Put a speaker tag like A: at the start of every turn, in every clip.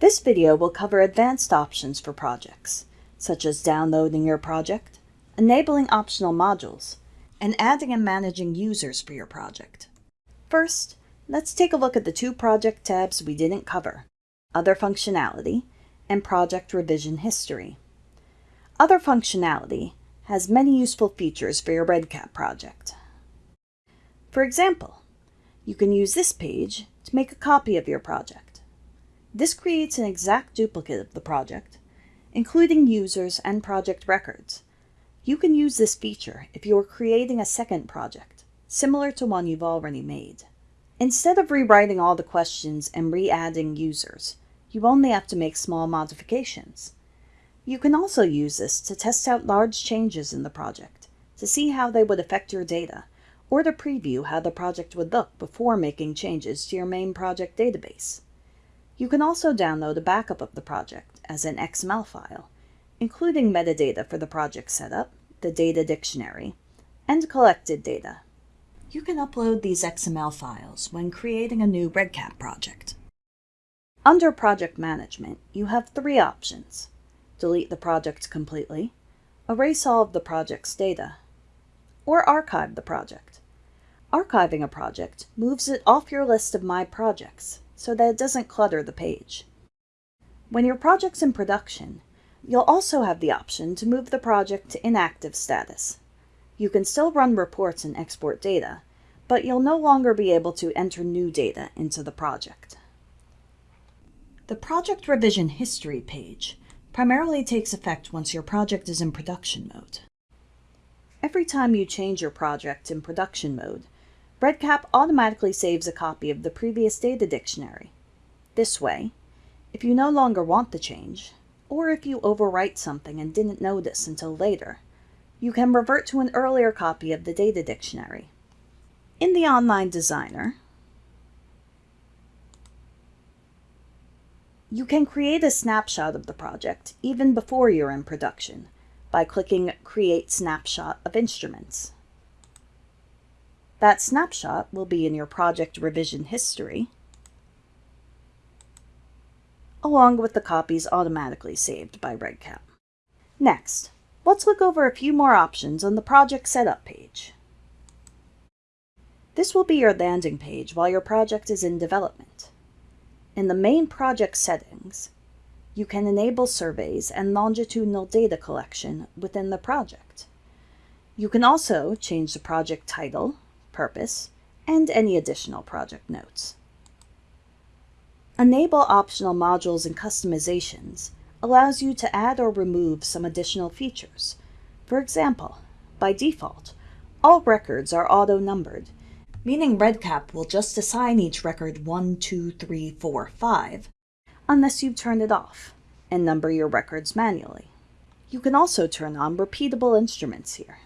A: This video will cover advanced options for projects, such as downloading your project, enabling optional modules, and adding and managing users for your project. First, let's take a look at the two project tabs we didn't cover, Other Functionality and Project Revision History. Other Functionality has many useful features for your REDCap project. For example, you can use this page to make a copy of your project. This creates an exact duplicate of the project, including users and project records. You can use this feature if you are creating a second project, similar to one you've already made. Instead of rewriting all the questions and re-adding users, you only have to make small modifications. You can also use this to test out large changes in the project, to see how they would affect your data, or to preview how the project would look before making changes to your main project database. You can also download a backup of the project as an XML file, including metadata for the project setup, the data dictionary, and collected data. You can upload these XML files when creating a new REDCap project. Under Project Management, you have three options. Delete the project completely, erase all of the project's data, or archive the project. Archiving a project moves it off your list of My Projects so that it doesn't clutter the page. When your project's in production, you'll also have the option to move the project to inactive status. You can still run reports and export data, but you'll no longer be able to enter new data into the project. The Project Revision History page primarily takes effect once your project is in production mode. Every time you change your project in production mode, REDCap automatically saves a copy of the previous data dictionary. This way, if you no longer want the change, or if you overwrite something and didn't notice until later, you can revert to an earlier copy of the data dictionary. In the Online Designer, you can create a snapshot of the project even before you're in production by clicking Create Snapshot of Instruments. That snapshot will be in your project revision history, along with the copies automatically saved by REDCap. Next, let's look over a few more options on the project setup page. This will be your landing page while your project is in development. In the main project settings, you can enable surveys and longitudinal data collection within the project. You can also change the project title, purpose, and any additional project notes. Enable optional modules and customizations allows you to add or remove some additional features. For example, by default, all records are auto-numbered, meaning REDCap will just assign each record 1, 2, 3, 4, 5, unless you turn it off and number your records manually. You can also turn on repeatable instruments here.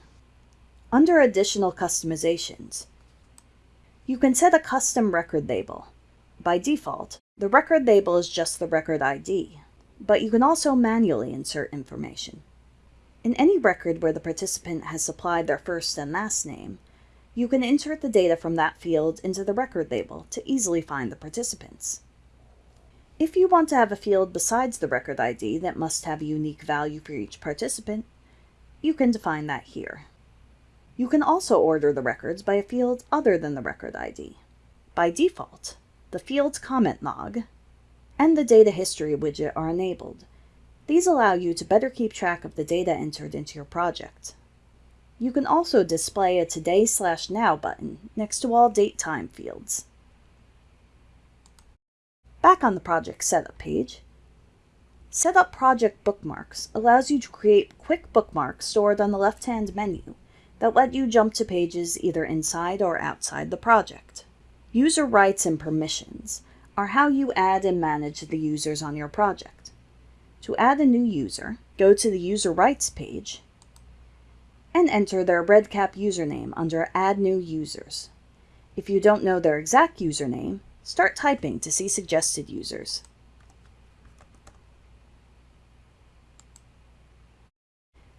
A: Under Additional Customizations, you can set a custom record label. By default, the record label is just the record ID, but you can also manually insert information. In any record where the participant has supplied their first and last name, you can insert the data from that field into the record label to easily find the participants. If you want to have a field besides the record ID that must have a unique value for each participant, you can define that here. You can also order the records by a field other than the record ID. By default, the field's comment log and the data history widget are enabled. These allow you to better keep track of the data entered into your project. You can also display a Today slash Now button next to all date time fields. Back on the project setup page, Set up project bookmarks allows you to create quick bookmarks stored on the left-hand menu that let you jump to pages either inside or outside the project. User rights and permissions are how you add and manage the users on your project. To add a new user, go to the User Rights page and enter their REDCap username under Add New Users. If you don't know their exact username, start typing to see suggested users.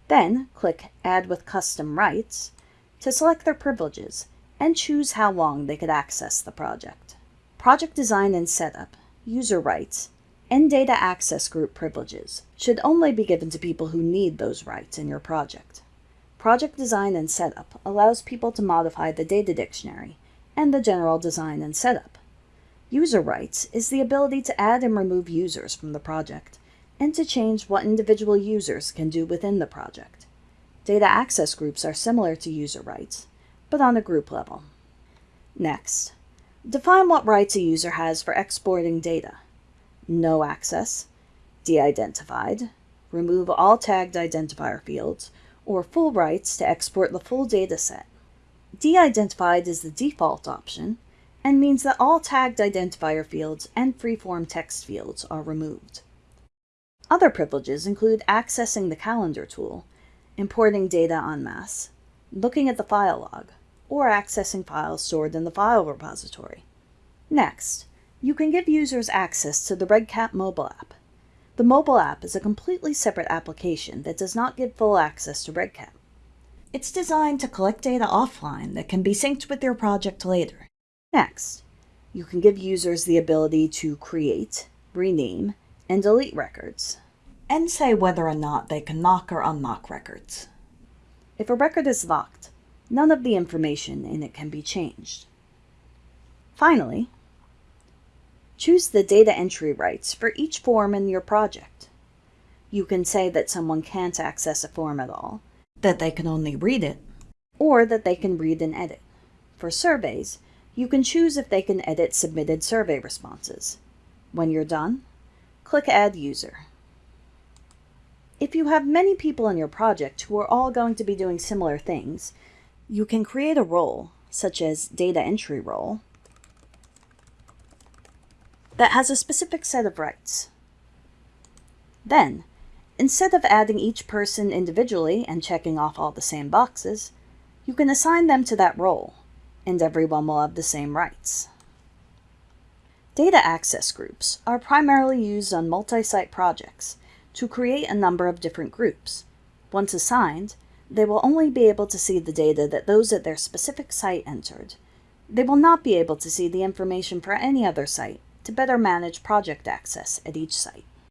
A: Then click Add with Custom Rights to select their privileges and choose how long they could access the project. Project Design and Setup, User Rights, and data access group privileges should only be given to people who need those rights in your project. Project design and setup allows people to modify the data dictionary and the general design and setup. User rights is the ability to add and remove users from the project and to change what individual users can do within the project. Data access groups are similar to user rights, but on a group level. Next, define what rights a user has for exporting data. No access, de-identified, remove all tagged identifier fields, or full rights to export the full dataset. De-identified is the default option and means that all tagged identifier fields and freeform text fields are removed. Other privileges include accessing the calendar tool, importing data en masse, looking at the file log, or accessing files stored in the file repository. Next, you can give users access to the REDCap mobile app. The mobile app is a completely separate application that does not give full access to REDCap. It's designed to collect data offline that can be synced with your project later. Next, you can give users the ability to create, rename, and delete records, and say whether or not they can lock or unlock records. If a record is locked, none of the information in it can be changed. Finally, choose the data entry rights for each form in your project. You can say that someone can't access a form at all, that they can only read it, or that they can read and edit. For surveys, you can choose if they can edit submitted survey responses. When you're done, click Add User. If you have many people in your project who are all going to be doing similar things, you can create a role, such as Data Entry Role, that has a specific set of rights. Then, instead of adding each person individually and checking off all the same boxes, you can assign them to that role, and everyone will have the same rights. Data access groups are primarily used on multi-site projects to create a number of different groups. Once assigned, they will only be able to see the data that those at their specific site entered. They will not be able to see the information for any other site to better manage project access at each site.